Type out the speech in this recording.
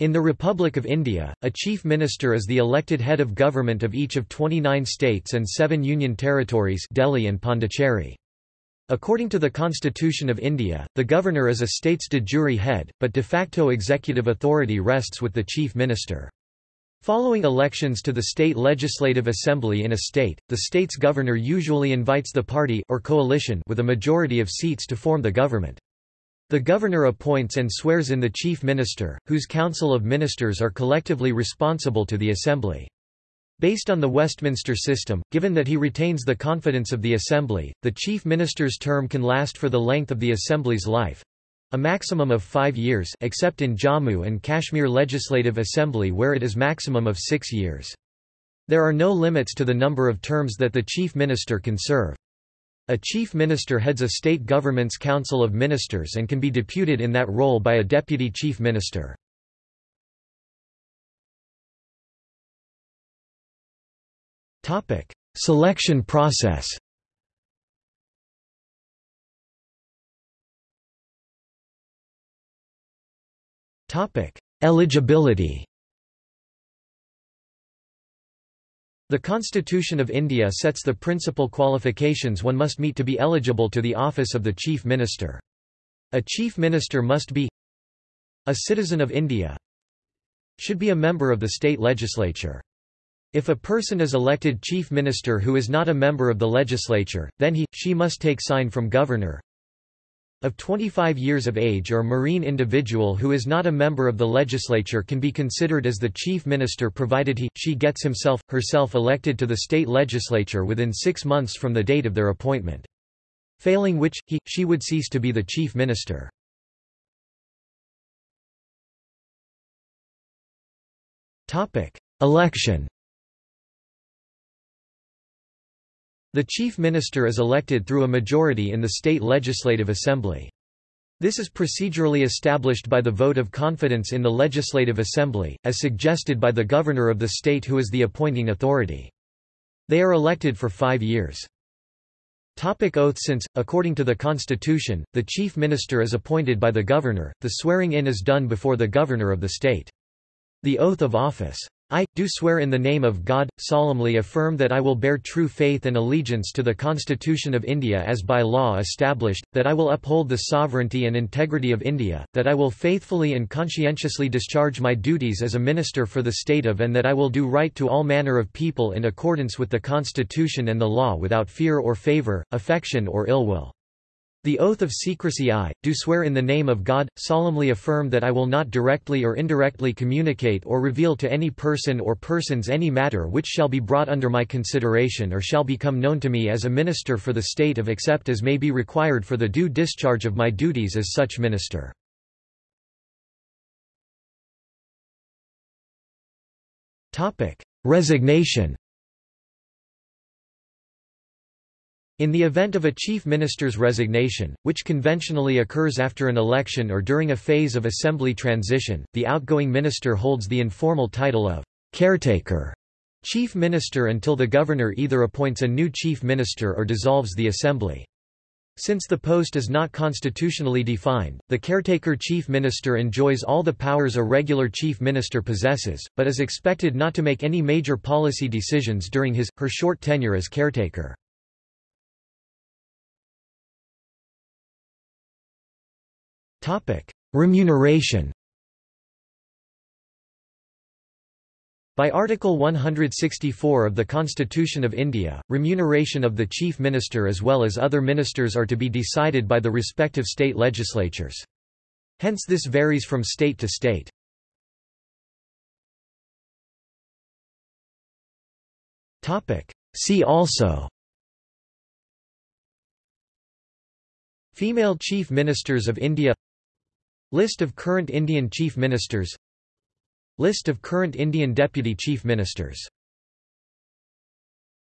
In the Republic of India, a Chief Minister is the elected head of government of each of 29 states and seven union territories Delhi and Pondicherry. According to the Constitution of India, the Governor is a state's de jure head, but de facto executive authority rests with the Chief Minister. Following elections to the state legislative assembly in a state, the state's governor usually invites the party or coalition with a majority of seats to form the government. The governor appoints and swears in the chief minister, whose council of ministers are collectively responsible to the assembly. Based on the Westminster system, given that he retains the confidence of the assembly, the chief minister's term can last for the length of the assembly's life—a maximum of five years except in Jammu and Kashmir Legislative Assembly where it is maximum of six years. There are no limits to the number of terms that the chief minister can serve. A chief minister heads a state government's council of ministers and can be deputed in that role by a deputy chief minister. Selection process Eligibility The Constitution of India sets the principal qualifications one must meet to be eligible to the office of the Chief Minister. A Chief Minister must be a citizen of India should be a member of the state legislature. If a person is elected Chief Minister who is not a member of the legislature, then he, she must take sign from Governor, of 25 years of age or marine individual who is not a member of the legislature can be considered as the chief minister provided he, she gets himself, herself elected to the state legislature within six months from the date of their appointment. Failing which, he, she would cease to be the chief minister. Election The chief minister is elected through a majority in the state legislative assembly. This is procedurally established by the vote of confidence in the legislative assembly, as suggested by the governor of the state who is the appointing authority. They are elected for five years. Topic oath Since, according to the constitution, the chief minister is appointed by the governor, the swearing-in is done before the governor of the state. The oath of office I, do swear in the name of God, solemnly affirm that I will bear true faith and allegiance to the Constitution of India as by law established, that I will uphold the sovereignty and integrity of India, that I will faithfully and conscientiously discharge my duties as a minister for the state of and that I will do right to all manner of people in accordance with the Constitution and the law without fear or favour, affection or ill will. The oath of secrecy I, do swear in the name of God, solemnly affirm that I will not directly or indirectly communicate or reveal to any person or persons any matter which shall be brought under my consideration or shall become known to me as a minister for the state of except as may be required for the due discharge of my duties as such minister. Resignation In the event of a chief minister's resignation, which conventionally occurs after an election or during a phase of assembly transition, the outgoing minister holds the informal title of caretaker chief minister until the governor either appoints a new chief minister or dissolves the assembly. Since the post is not constitutionally defined, the caretaker chief minister enjoys all the powers a regular chief minister possesses, but is expected not to make any major policy decisions during his, her short tenure as caretaker. Remuneration By Article 164 of the Constitution of India, remuneration of the Chief Minister as well as other ministers are to be decided by the respective state legislatures. Hence this varies from state to state. See also Female Chief Ministers of India List of current Indian Chief Ministers. List of current Indian Deputy Chief Ministers